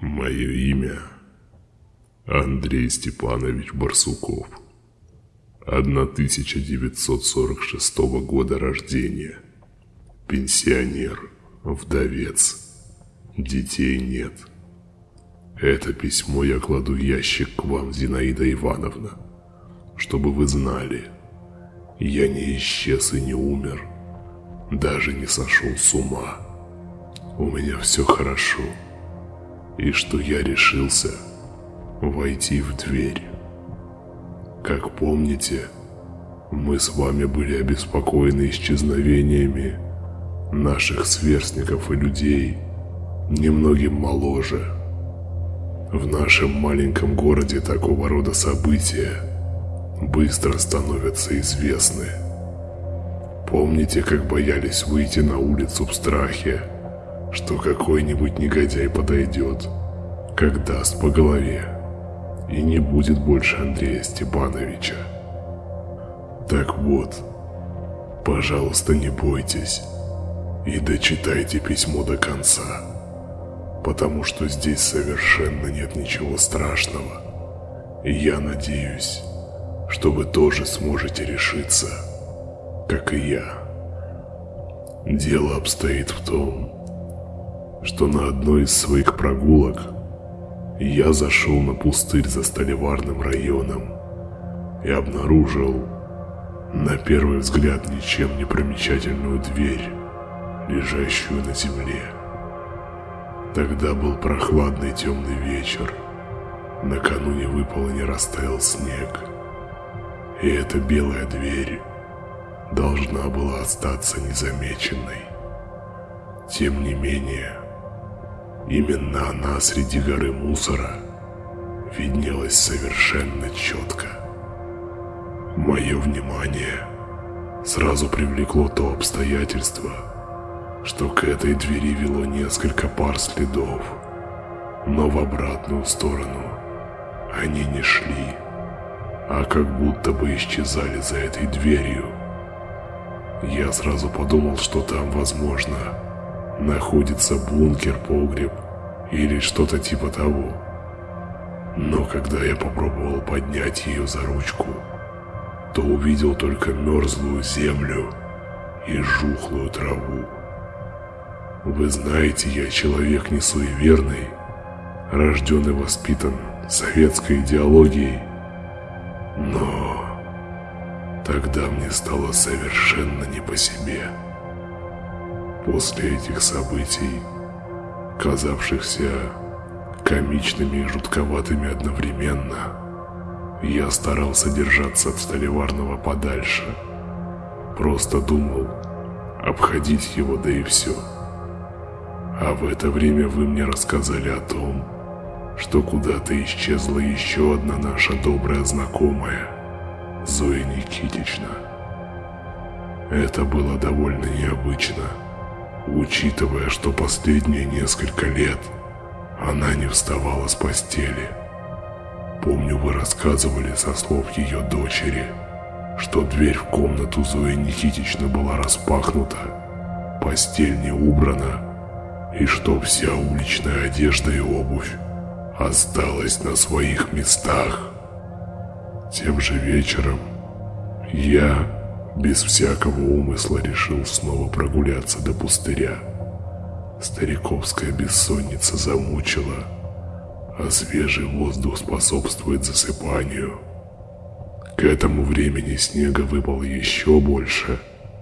Мое имя Андрей Степанович Барсуков. 1946 года рождения. Пенсионер, вдовец. Детей нет. Это письмо я кладу в ящик к вам, Зинаида Ивановна, чтобы вы знали. Я не исчез и не умер, даже не сошел с ума. У меня все хорошо. И что я решился войти в дверь. Как помните, мы с вами были обеспокоены исчезновениями наших сверстников и людей, немногим моложе. В нашем маленьком городе такого рода события быстро становятся известны. Помните, как боялись выйти на улицу в страхе, что какой-нибудь негодяй подойдет, как даст по голове, и не будет больше Андрея Степановича. Так вот, пожалуйста, не бойтесь и дочитайте письмо до конца, потому что здесь совершенно нет ничего страшного. И я надеюсь, что вы тоже сможете решиться, как и я. Дело обстоит в том, что на одной из своих прогулок я зашел на пустырь за Столеварным районом и обнаружил на первый взгляд ничем не примечательную дверь, лежащую на земле. Тогда был прохладный темный вечер. Накануне выпал и не растаял снег. И эта белая дверь должна была остаться незамеченной. Тем не менее, именно она среди горы мусора виднелась совершенно четко. Мое внимание сразу привлекло то обстоятельство, что к этой двери вело несколько пар следов, но в обратную сторону они не шли, а как будто бы исчезали за этой дверью. Я сразу подумал, что там, возможно, находится бункер, погреб или что-то типа того. Но когда я попробовал поднять ее за ручку, то увидел только мерзлую землю и жухлую траву. Вы знаете, я человек не суеверный, рожден и воспитан советской идеологией, но тогда мне стало совершенно не по себе. После этих событий, казавшихся комичными и жутковатыми одновременно, я старался держаться от Столеварного подальше. Просто думал обходить его, да и все. А в это время вы мне рассказали о том, что куда-то исчезла еще одна наша добрая знакомая, Зоя Никитична. Это было довольно необычно учитывая, что последние несколько лет она не вставала с постели. Помню, вы рассказывали со слов ее дочери, что дверь в комнату Зои Никитичны была распахнута, постель не убрана, и что вся уличная одежда и обувь осталась на своих местах. Тем же вечером я без всякого умысла решил снова прогуляться до пустыря. Стариковская бессонница замучила, а свежий воздух способствует засыпанию. К этому времени снега выпало еще больше,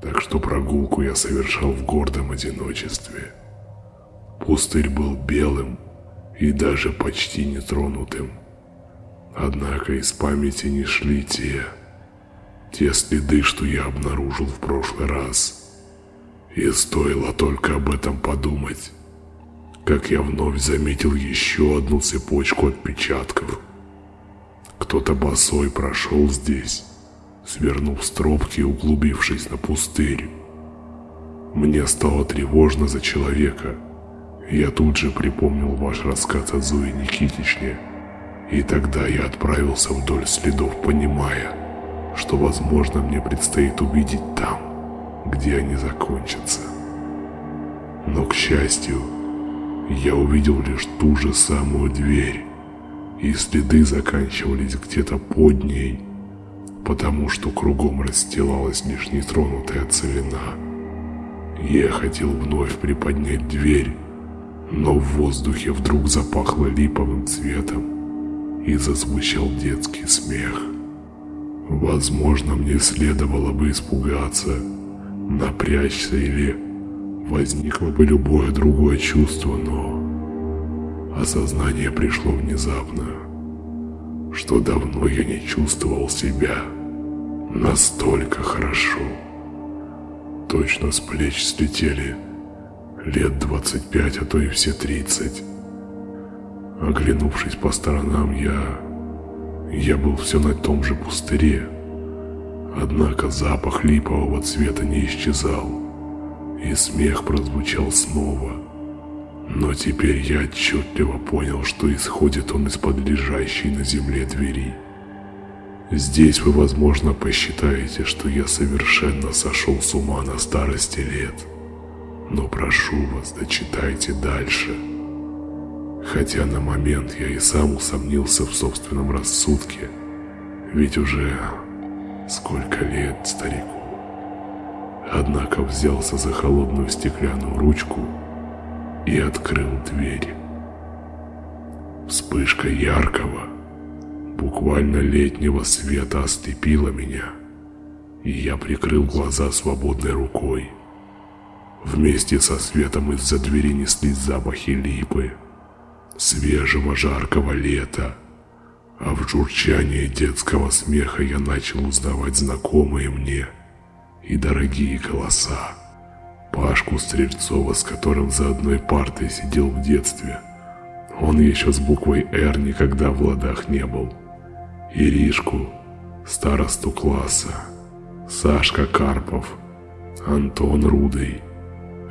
так что прогулку я совершал в гордом одиночестве. Пустырь был белым и даже почти нетронутым. Однако из памяти не шли те, те следы, что я обнаружил в прошлый раз. И стоило только об этом подумать, как я вновь заметил еще одну цепочку отпечатков. Кто-то босой прошел здесь, свернув с тропки и углубившись на пустырь. Мне стало тревожно за человека. Я тут же припомнил ваш рассказ о Зое Никитичне, и тогда я отправился вдоль следов, понимая – что, возможно, мне предстоит увидеть там, где они закончатся. Но, к счастью, я увидел лишь ту же самую дверь, и следы заканчивались где-то под ней, потому что кругом расстилалась лишь нетронутая целина. Я хотел вновь приподнять дверь, но в воздухе вдруг запахло липовым цветом и зазвучал детский смех. Возможно, мне следовало бы испугаться, напрячься или возникло бы любое другое чувство, но осознание пришло внезапно, что давно я не чувствовал себя настолько хорошо. Точно с плеч слетели лет 25, а то и все 30. Оглянувшись по сторонам, я... Я был все на том же пустыре. Однако запах липового цвета не исчезал, и смех прозвучал снова. Но теперь я отчетливо понял, что исходит он из-под лежащей на земле двери. Здесь вы, возможно, посчитаете, что я совершенно сошел с ума на старости лет. Но прошу вас, дочитайте дальше. Хотя на момент я и сам усомнился в собственном рассудке, ведь уже сколько лет старику. Однако взялся за холодную стеклянную ручку и открыл дверь. Вспышка яркого, буквально летнего света ослепила меня, и я прикрыл глаза свободной рукой. Вместе со светом из-за двери неслись запахи липы, свежего жаркого лета, а в журчании детского смеха я начал узнавать знакомые мне и дорогие голоса. Пашку Стрельцова, с которым за одной партой сидел в детстве. Он еще с буквой «Р» никогда в ладах не был. Иришку, старосту класса, Сашка Карпов, Антон Рудый.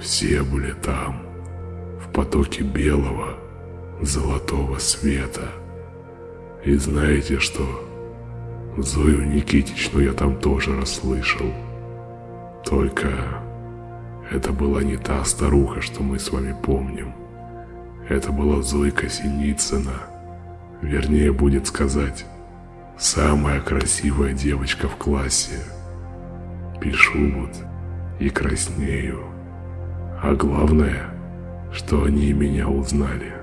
Все были там, в потоке белого, золотого света. И знаете что? Зою Никитичну я там тоже расслышал. Только это была не та старуха, что мы с вами помним. Это была Зойка Синицына. Вернее, будет сказать, Самая красивая девочка в классе. Пишу вот и краснею. А главное, что они меня узнали.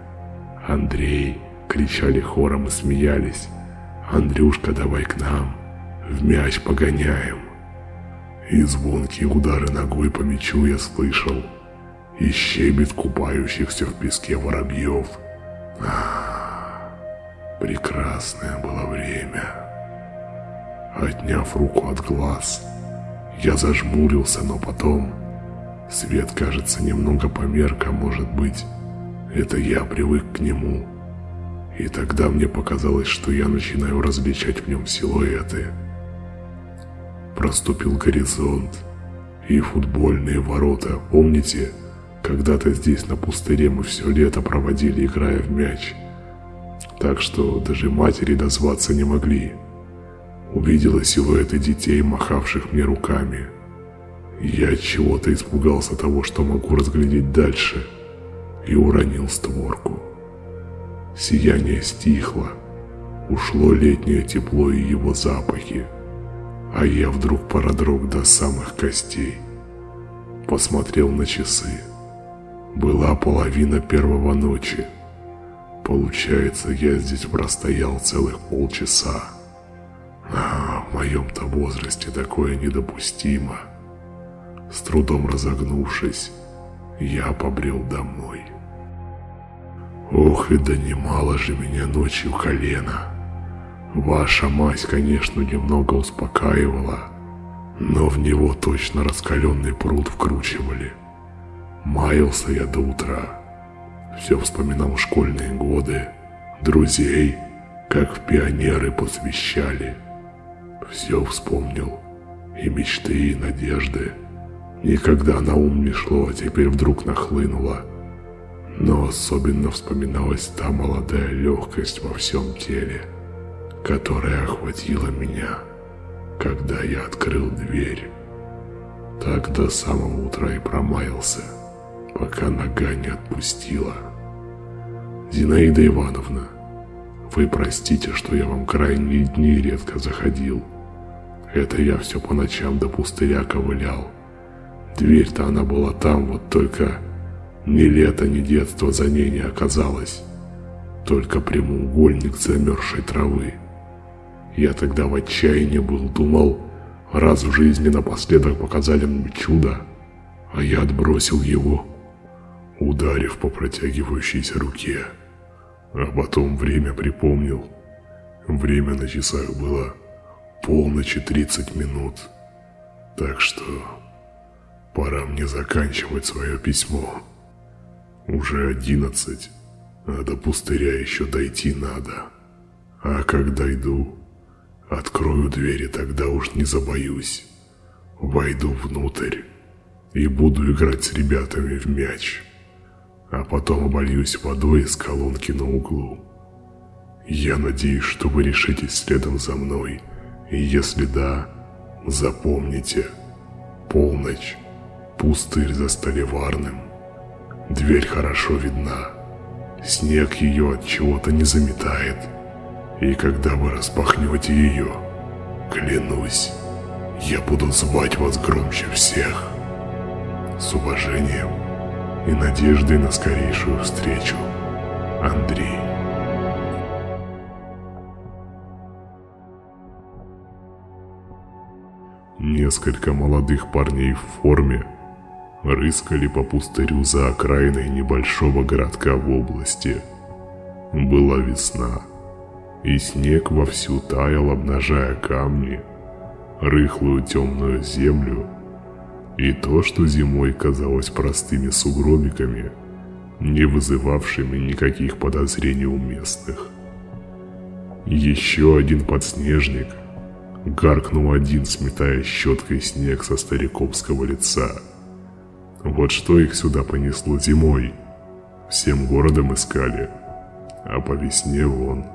Андрей, кричали хором и смеялись. Андрюшка, давай к нам, в мяч погоняем. И звонкие удары ногой по мячу я слышал. И щебет купающихся в песке воробьев. Ах. Прекрасное было время. Отняв руку от глаз, я зажмурился, но потом свет, кажется, немного померк, а может быть, это я привык к нему. И тогда мне показалось, что я начинаю различать в нем силуэты. Проступил горизонт и футбольные ворота. Помните, когда-то здесь на пустыре мы все лето проводили, играя в мяч – так что даже матери дозваться не могли. Увидела силуэты детей, махавших мне руками. Я от чего-то испугался того, что могу разглядеть дальше, и уронил створку. Сияние стихло, ушло летнее тепло и его запахи, а я вдруг продрог до самых костей. Посмотрел на часы. Была половина первого ночи. Получается, я здесь простоял целых полчаса. А в моем-то возрасте такое недопустимо. С трудом разогнувшись, я побрел домой. Ох, и да немало же меня ночью колено. Ваша мать, конечно, немного успокаивала, но в него точно раскаленный пруд вкручивали. Маялся я до утра все вспоминал школьные годы, друзей, как в пионеры посвящали. Все вспомнил, и мечты, и надежды. Никогда на ум не шло, а теперь вдруг нахлынуло. Но особенно вспоминалась та молодая легкость во всем теле, которая охватила меня, когда я открыл дверь. Так до самого утра и промаялся, пока нога не отпустила. Зинаида Ивановна, вы простите, что я вам крайние дни редко заходил. Это я все по ночам до пустыря ковылял. Дверь-то она была там, вот только ни лето, ни детство за ней не оказалось. Только прямоугольник замерзшей травы. Я тогда в отчаянии был, думал, раз в жизни напоследок показали мне чудо, а я отбросил его, ударив по протягивающейся руке. А потом время припомнил. Время на часах было полночи 30 минут. Так что пора мне заканчивать свое письмо. Уже одиннадцать, а до пустыря еще дойти надо. А как дойду, открою двери, тогда уж не забоюсь. Войду внутрь и буду играть с ребятами в мяч. А потом обольюсь водой из колонки на углу. Я надеюсь, что вы решитесь следом за мной. И если да, запомните. Полночь. Пустырь за столеварным. Дверь хорошо видна. Снег ее от чего-то не заметает. И когда вы распахнете ее, клянусь, я буду звать вас громче всех. С уважением и надеждой на скорейшую встречу. Андрей. Несколько молодых парней в форме рыскали по пустырю за окраиной небольшого городка в области. Была весна, и снег вовсю таял, обнажая камни, рыхлую темную землю и то, что зимой казалось простыми сугробиками, не вызывавшими никаких подозрений у местных. Еще один подснежник гаркнул один, сметая щеткой снег со стариковского лица – вот что их сюда понесло зимой. Всем городом искали. А по весне вон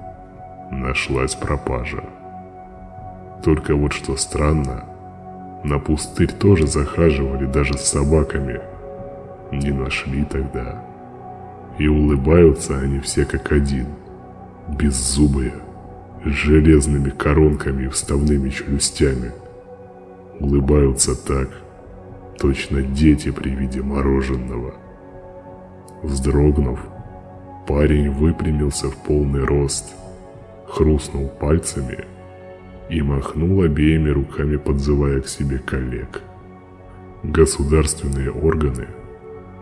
нашлась пропажа. Только вот что странно, на пустырь тоже захаживали даже с собаками. Не нашли тогда. И улыбаются они все как один. Беззубые, с железными коронками и вставными челюстями. Улыбаются так, точно дети при виде мороженого. Вздрогнув, парень выпрямился в полный рост, хрустнул пальцами и махнул обеими руками, подзывая к себе коллег. Государственные органы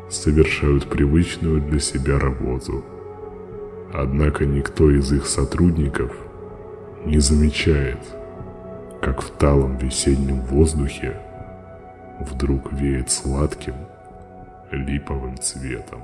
совершают привычную для себя работу. Однако никто из их сотрудников не замечает, как в талом весеннем воздухе вдруг веет сладким липовым цветом.